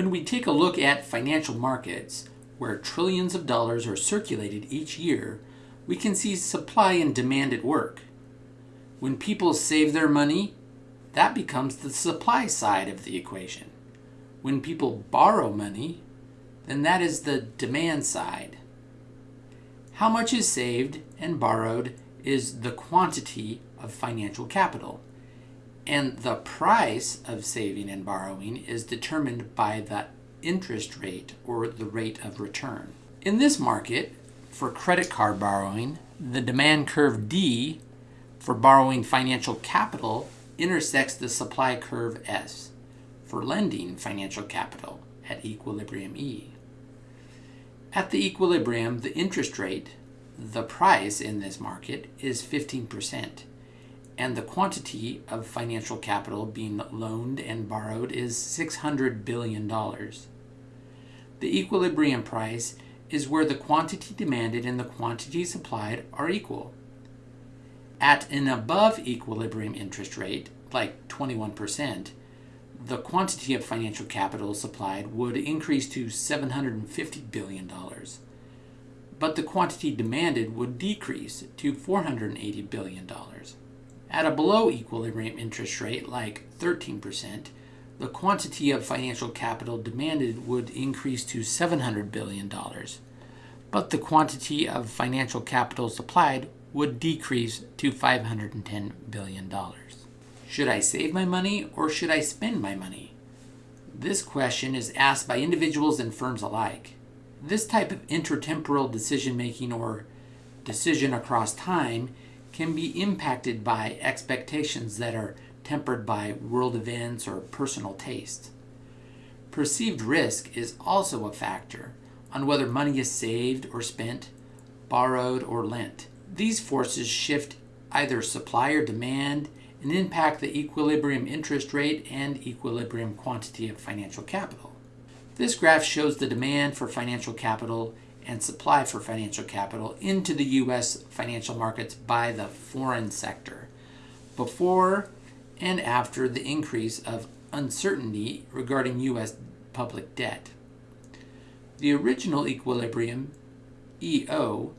When we take a look at financial markets, where trillions of dollars are circulated each year, we can see supply and demand at work. When people save their money, that becomes the supply side of the equation. When people borrow money, then that is the demand side. How much is saved and borrowed is the quantity of financial capital. And the price of saving and borrowing is determined by the interest rate or the rate of return. In this market, for credit card borrowing, the demand curve D for borrowing financial capital intersects the supply curve S for lending financial capital at equilibrium E. At the equilibrium, the interest rate, the price in this market, is 15%, and the quantity of financial capital being loaned and borrowed is $600 billion. The equilibrium price is where the quantity demanded and the quantity supplied are equal. At an above equilibrium interest rate, like 21%, the quantity of financial capital supplied would increase to $750 billion, but the quantity demanded would decrease to $480 billion. At a below equilibrium interest rate, like 13%, the quantity of financial capital demanded would increase to $700 billion, but the quantity of financial capital supplied would decrease to $510 billion. Should I save my money or should I spend my money? This question is asked by individuals and firms alike. This type of intertemporal decision making or decision across time can be impacted by expectations that are tempered by world events or personal taste. Perceived risk is also a factor on whether money is saved or spent, borrowed or lent. These forces shift either supply or demand and impact the equilibrium interest rate and equilibrium quantity of financial capital. This graph shows the demand for financial capital and supply for financial capital into the U.S. financial markets by the foreign sector before and after the increase of uncertainty regarding U.S. public debt. The original equilibrium, EO,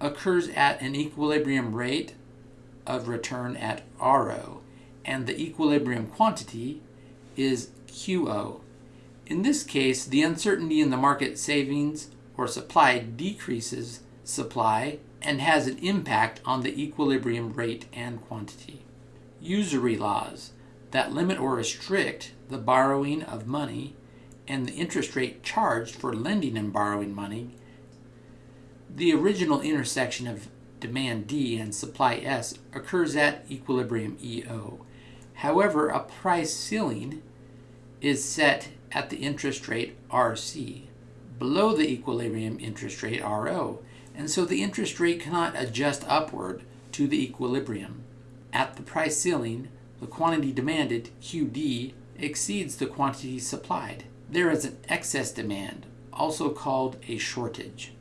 occurs at an equilibrium rate of return at RO, and the equilibrium quantity is QO. In this case, the uncertainty in the market savings or supply decreases supply and has an impact on the equilibrium rate and quantity. Usury laws that limit or restrict the borrowing of money and the interest rate charged for lending and borrowing money. The original intersection of demand D and supply S occurs at equilibrium EO. However, a price ceiling is set at the interest rate RC, below the equilibrium interest rate RO, and so the interest rate cannot adjust upward to the equilibrium. At the price ceiling, the quantity demanded, QD, exceeds the quantity supplied. There is an excess demand, also called a shortage.